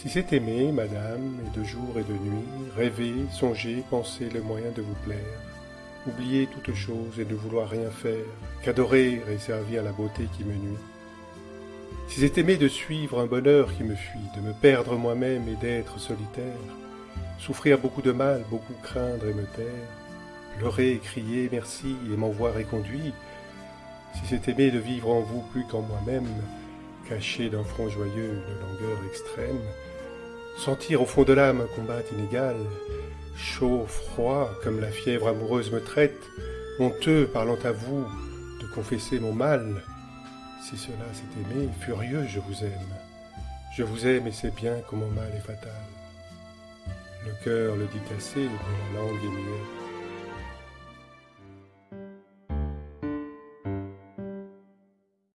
Si c'est aimer, madame, et de jour et de nuit, rêver, songer, penser le moyen de vous plaire, oublier toute chose et ne vouloir rien faire, qu'adorer et servir la beauté qui me nuit. Si c'est aimer de suivre un bonheur qui me fuit, de me perdre moi-même et d'être solitaire, souffrir beaucoup de mal, beaucoup craindre et me taire, pleurer crier merci et m'en voir éconduit, si c'est aimer de vivre en vous plus qu'en moi-même, caché d'un front joyeux une langueur extrême, sentir au fond de l'âme un combat inégal, chaud, froid, comme la fièvre amoureuse me traite, honteux parlant à vous de confesser mon mal, si cela c'est aimer, furieux je vous aime. Je vous aime et c'est bien que mon mal est fatal. Le cœur le dit assez, mais la langue est muette.